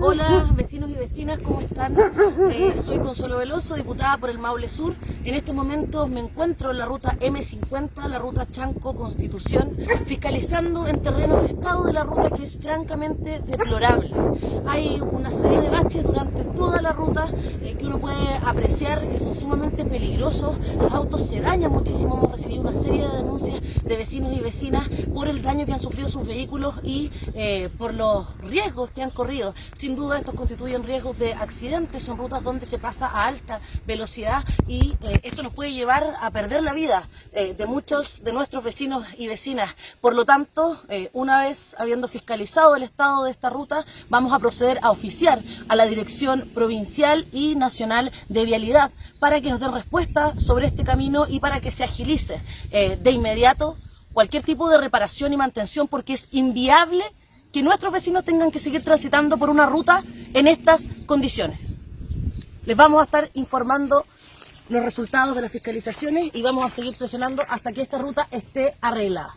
Hola vecinos y vecinas, ¿cómo están? Eh, soy Consuelo Veloso, diputada por el Maule Sur. En este momento me encuentro en la ruta M50, la ruta Chanco Constitución, fiscalizando en terreno el estado de la ruta que es francamente deplorable. Hay una serie de baches durante toda la ruta eh, que uno puede apreciar que son sumamente peligrosos. Los autos se dañan muchísimo, hemos recibido una serie de denuncias de vecinos y vecinas por el daño que han sufrido sus vehículos y eh, por los riesgos que han corrido. Sin duda estos constituyen riesgos de accidentes, son rutas donde se pasa a alta velocidad y eh, esto nos puede llevar a perder la vida eh, de muchos de nuestros vecinos y vecinas. Por lo tanto, eh, una vez habiendo fiscalizado el estado de esta ruta, vamos a proceder a oficiar a la Dirección Provincial y Nacional de Vialidad para que nos den respuesta sobre este camino y para que se agilice de inmediato cualquier tipo de reparación y mantención porque es inviable que nuestros vecinos tengan que seguir transitando por una ruta en estas condiciones. Les vamos a estar informando los resultados de las fiscalizaciones y vamos a seguir presionando hasta que esta ruta esté arreglada.